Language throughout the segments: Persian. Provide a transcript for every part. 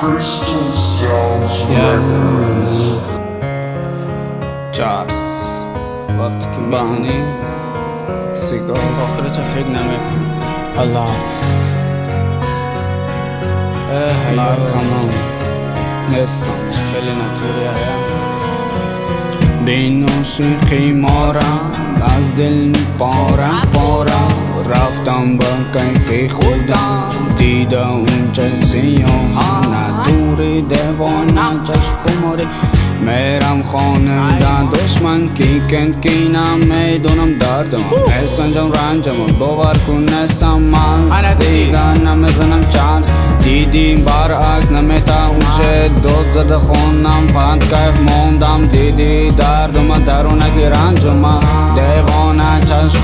Crystal Sounds Yeah. جاس وقتی که. می‌زنی سیگار آخرش فکر نمی‌کنی الله اه کمان نستان. خیلی نتوری بین عاشقی مارم از دل پارم پارم. Рафтам ба кайфи худам дида унчаси ёҳана дури девона чашкумори мерам хонада душман ки кент кина медонам дардам эсанҷам ранҷамон бовар кун нестам ман дига намезанам чанд дидим баръакс наметаунше дод зада хонам панд кайф мондам дидӣ дардума дарунаки ранҷума девона чашм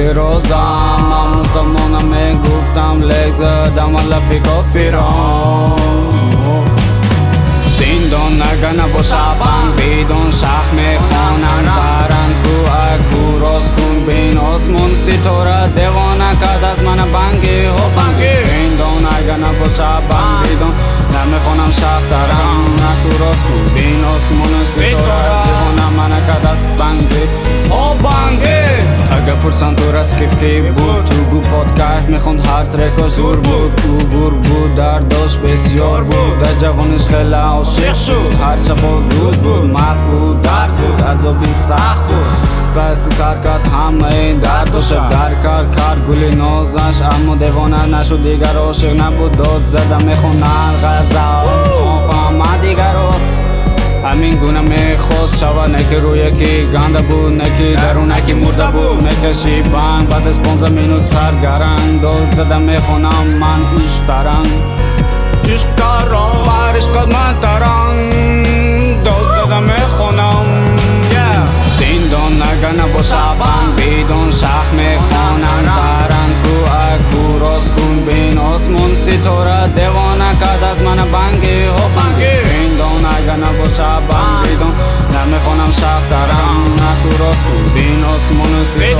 дилирӯзам амрӯз давно намегуфтам лек задам ала фикофирон зиндон агар набошавам бидон шах мехонанд баранд кӯакӯ роз кун бин осмон ситора کیف کی بود؟ تو گو پادکست می‌خوند هر ترک زور بود. او گور بود در داشت بسیار بود. در جوانش خیلی عاشق شد. هر شب رود بود مست بود درد بود عذابی سخت بود. پس سرکت همه این درد و شب در کار کار گل نازش اما دیوانه نشد. دیگر عاشق نبود. داد زده می‌خونن غزل فهمه دیگر ҳамин гуна мехост шавад. Не ки рӯе ки ганда буд не ки даруне ки мурда буд мекаши банг баъд аз понздаҳ минут тар гаранг доз зада мехонам. Ман иштаранг иштарон бар ишқат ман таранг доз зада мехонам. Зиндон агар набошад банг бидон шаҳ мехонанд таранг кӯ акӯ рост кун бин осмон ситора девона кард аз мана банги. Ҳо банг Say